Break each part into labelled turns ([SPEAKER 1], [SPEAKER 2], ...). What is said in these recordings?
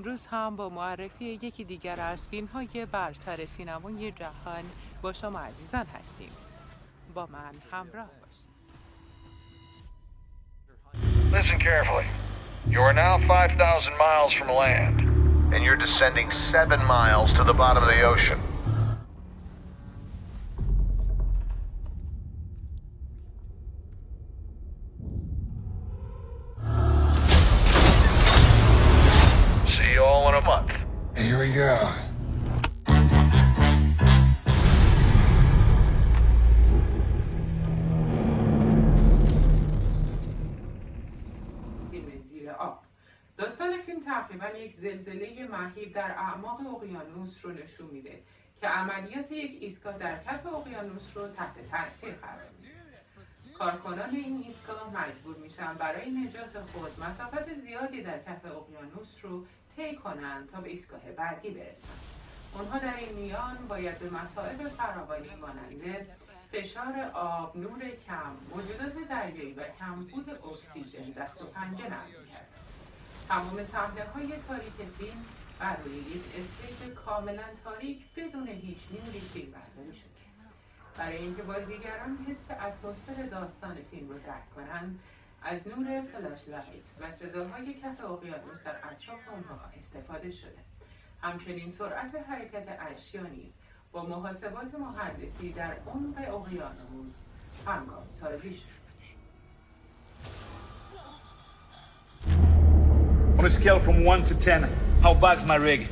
[SPEAKER 1] امروز هم با معرفی یکی دیگر از فیلم های برتر سینمای جهان با شما عزیزان هستیم با من همراه باشید
[SPEAKER 2] Listen carefully. You are now 5,000 miles from land, and you're descending 7 miles to the bottom of the ocean.
[SPEAKER 3] Here we go.
[SPEAKER 1] آب داستان فیلم تقریبا یک زلزله مهیب در اعماق اقیانوس رو نشون میده که عملیات یک ایستگاه در کف اقیانوس رو تحت تاثیر قرار میده کارکنان این ایستگاه مجبور میشن برای نجات خود مسافت زیادی در کف اقیانوس رو طی کنند تا به ایستگاه بعدی برسند اونها در این میان باید به مسائل فراوانی مانند فشار آب، نور کم، موجودات دریایی و کمبود اکسیژن دست و پنجه نرم کرد. تمام صحنه های تاریک فیلم بر روی یک stage کاملا تاریک بدون هیچ نوری فیلم برداری شده. برای اینکه بازیگران حس اتمسفر داستان فیلم رو درک کنند از نور فلاش لایت و صداهای کف اقیانوس در اطراف آنها استفاده شده همچنین سرعت حرکت اشیا نیز با محاسبات مهندسی در عمق اقیانوس همگام سازی شد
[SPEAKER 4] On a scale from 1 to 10, how bad's my rig?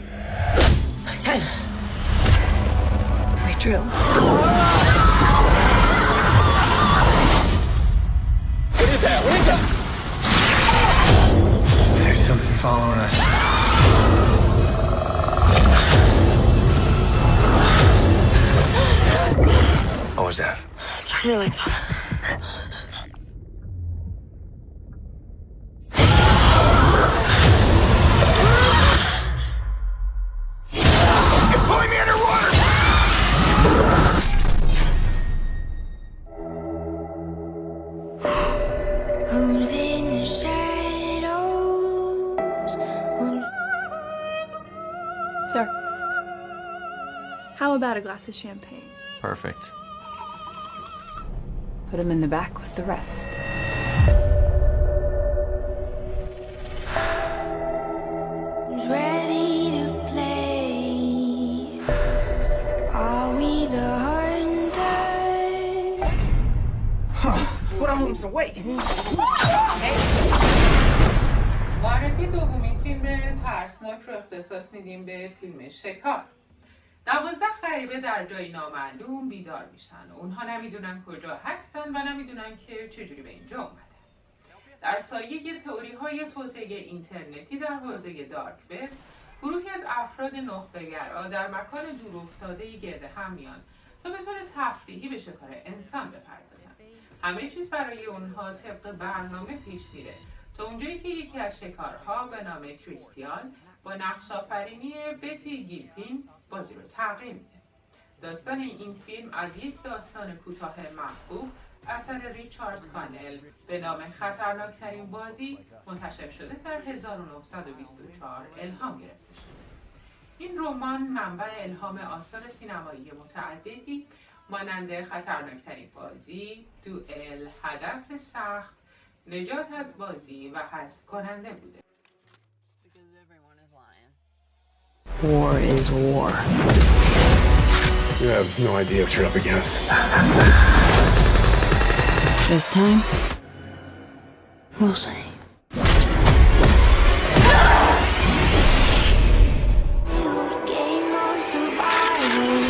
[SPEAKER 5] Ten. We drilled.
[SPEAKER 3] Something following us. What was that?
[SPEAKER 5] Turn your lights off.
[SPEAKER 6] a glass of champagne?
[SPEAKER 7] Perfect.
[SPEAKER 5] Put him in the back with the rest.
[SPEAKER 8] who's ready to play? Are we the hunters?
[SPEAKER 4] Put on some weight.
[SPEAKER 1] معرفی دومین فیلم ترسناک رو اختصاص میدیم به فیلم شکار دوازده غریبه در جایی نامعلوم بیدار میشن. اونها نمی‌دونن کجا هستن و نمی‌دونن که چجوری به اینجا اومدن. در سایه تئوری های توسعه اینترنتی در حوزه دارک وب گروهی از افراد نخبهگرا در مکان دور افتاده گرد هم میان تا به طور تفریحی به شکار انسان بپردازن. همه چیز برای اونها طبق برنامه پیش میره. تا اونجایی که یکی از شکارها به نام کریستیان با نقش آفرینی بتی گیلپین تغییر میده داستان این فیلم از یک داستان کوتاه محبوب اثر ریچارد کانل به نام خطرناکترین بازی منتشر شده در 1924 الهام گرفته شده این رمان منبع الهام آثار سینمایی متعددی مانند خطرناکترین بازی، دوئل، هدف سخت، نجات از بازی و حذف کننده بوده.
[SPEAKER 5] War is war.
[SPEAKER 3] You have no idea what you're up against.
[SPEAKER 5] This time, we'll see.
[SPEAKER 8] Game of survival.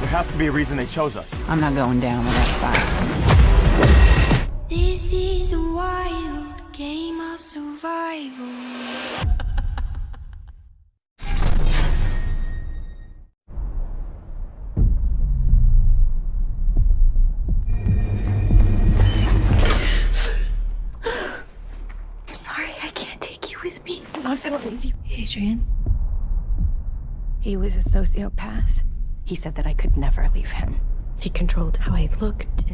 [SPEAKER 7] There has to be a reason they chose us.
[SPEAKER 5] I'm not going down without a fight.
[SPEAKER 8] This is a
[SPEAKER 6] believe you.
[SPEAKER 5] Adrian? He was a sociopath. He said that I could never leave him.
[SPEAKER 6] He controlled how I looked.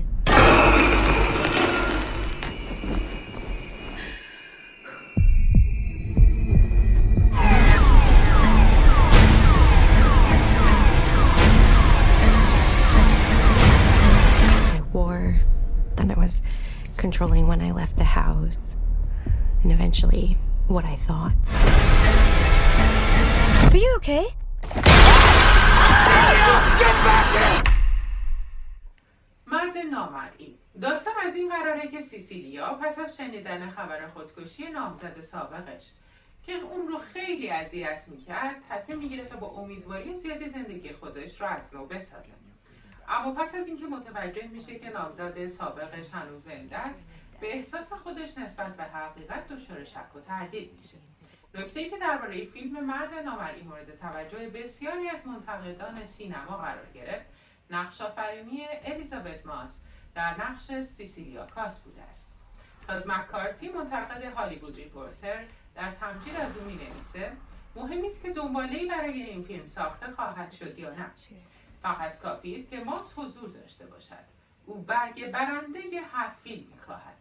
[SPEAKER 5] I wore, then it was controlling when I left the house, and eventually what I thought.
[SPEAKER 6] Are you okay?
[SPEAKER 1] مرد نامرئی داستان از این قراره که سیسیلیا پس از شنیدن خبر خودکشی نامزد سابقش که اون رو خیلی اذیت می‌کرد تصمیم می‌گیره تا با امیدواری زیادی زندگی خودش رو از نو بسازه اما پس از اینکه متوجه میشه که نامزد سابقش هنوز زنده است به احساس خودش نسبت به حقیقت دچار شک و تردید میشه. نکته که درباره فیلم مرد نامرئی مورد توجه بسیاری از منتقدان سینما قرار گرفت نقش آفرینی الیزابت ماس در نقش سیسیلیا کاس بوده است. تاد مکارتی منتقد هالیوود ریپورتر در تمجید از او می‌نویسه مهم نیست که دنباله‌ای برای این فیلم ساخته خواهد شد یا نه. فقط کافی است که ماس حضور داشته باشد. او برگ برنده هر فیلم می‌خواهد.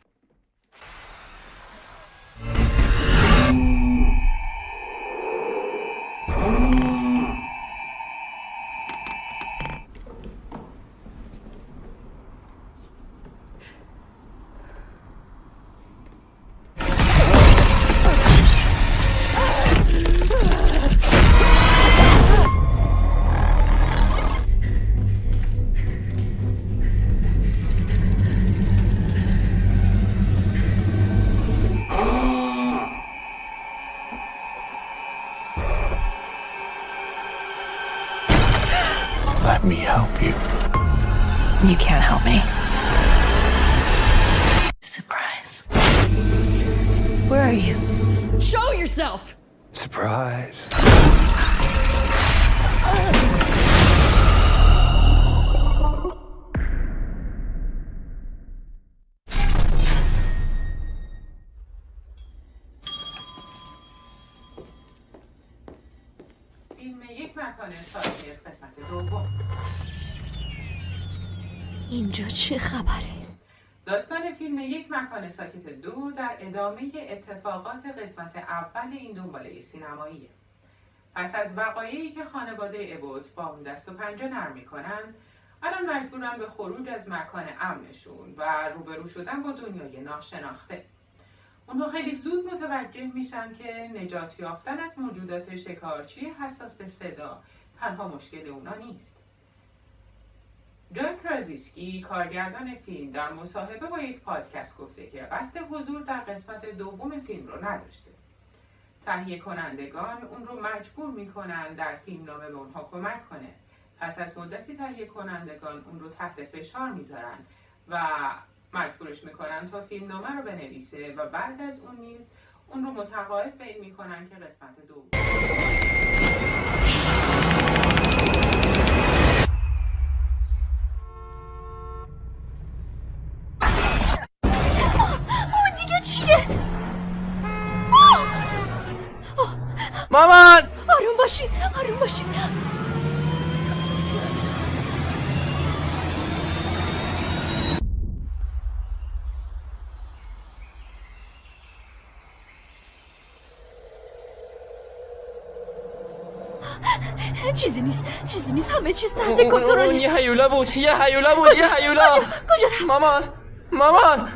[SPEAKER 3] Let me.
[SPEAKER 6] Surprise.
[SPEAKER 5] Where are you?
[SPEAKER 6] Show yourself!
[SPEAKER 3] Surprise.
[SPEAKER 1] فیلم یک مکان ساکت قسمت دوم
[SPEAKER 6] اینجا چه خبره؟
[SPEAKER 1] داستان فیلم یک مکان ساکت دو در ادامه اتفاقات قسمت اول این دنباله سینماییه. پس از وقایعی که خانواده ابوت با اون دست و پنجه نرم می‌کنن الان مجبورن به خروج از مکان امنشون و روبرو شدن با دنیای ناشناخته. اونها خیلی زود متوجه میشن که نجات یافتن از موجودات شکارچی حساس به صدا تنها مشکل اونا نیست. جان کرازیسکی کارگردان فیلم در مصاحبه با یک پادکست گفته که قصد حضور در قسمت دوم فیلم رو نداشته. تهیه کنندگان اون رو مجبور می‌کنن در فیلم نامه به اونها کمک کنه. پس از مدتی تهیه کنندگان اون رو تحت فشار می‌ذارن و مجبورش می‌کنن تا فیلم نامه رو بنویسه و بعد از اون نیز اون رو متقاعد به این می‌کنن که قسمت دوم.
[SPEAKER 7] مامان!
[SPEAKER 6] آروم باشی آروم باشی. چیزی نیست چیزی نیست. همه چیز تحت کنترل
[SPEAKER 7] یه هیولا بود یه هیولا بود یه هیولا.
[SPEAKER 6] کجا؟
[SPEAKER 7] مامان مامان!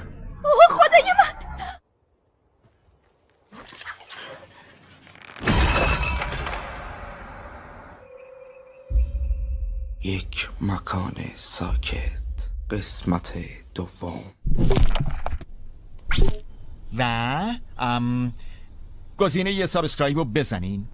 [SPEAKER 9] یک مکان ساکت قسمت دوم.
[SPEAKER 10] و ام گزینه‌ی subscribe رو بزنین.